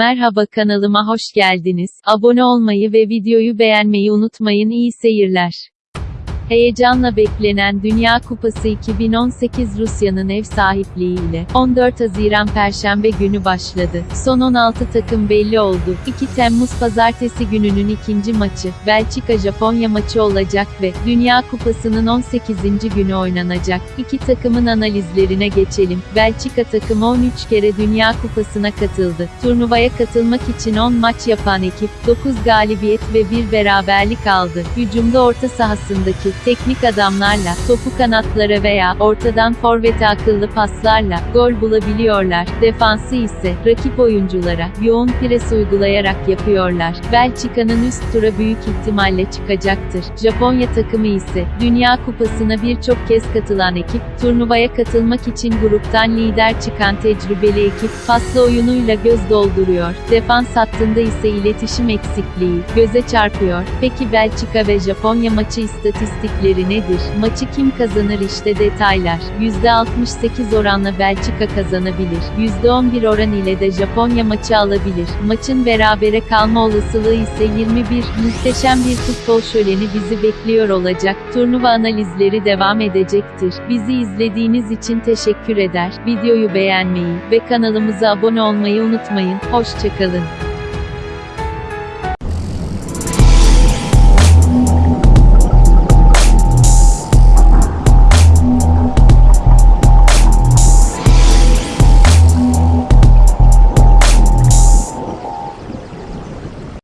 Merhaba kanalıma hoş geldiniz. Abone olmayı ve videoyu beğenmeyi unutmayın. İyi seyirler. Heyecanla beklenen Dünya Kupası 2018 Rusya'nın ev sahipliğiyle 14 Haziran Perşembe günü başladı. Son 16 takım belli oldu. 2 Temmuz Pazartesi gününün ikinci maçı, Belçika-Japonya maçı olacak ve Dünya Kupası'nın 18. günü oynanacak. İki takımın analizlerine geçelim. Belçika takımı 13 kere Dünya Kupası'na katıldı. Turnuvaya katılmak için 10 maç yapan ekip, 9 galibiyet ve 1 beraberlik aldı. Hücumda orta sahasındaki teknik adamlarla, topu kanatlara veya ortadan forvete akıllı paslarla gol bulabiliyorlar. Defansı ise rakip oyunculara yoğun pres uygulayarak yapıyorlar. Belçika'nın üst tura büyük ihtimalle çıkacaktır. Japonya takımı ise Dünya Kupası'na birçok kez katılan ekip, turnuvaya katılmak için gruptan lider çıkan tecrübeli ekip, paslı oyunuyla göz dolduruyor. Defans hattında ise iletişim eksikliği göze çarpıyor. Peki Belçika ve Japonya maçı istatistikleri nedir? Maçı kim kazanır işte detaylar. %68 oranla Belçika kazanabilir. %11 oran ile de Japonya maçı alabilir. Maçın berabere kalma olasılığı ise 21. Muhteşem bir futbol şöleni bizi bekliyor olacak. Turnuva analizleri devam edecektir. Bizi izlediğiniz için teşekkür eder. Videoyu beğenmeyi ve kanalımıza abone olmayı unutmayın. Hoşçakalın.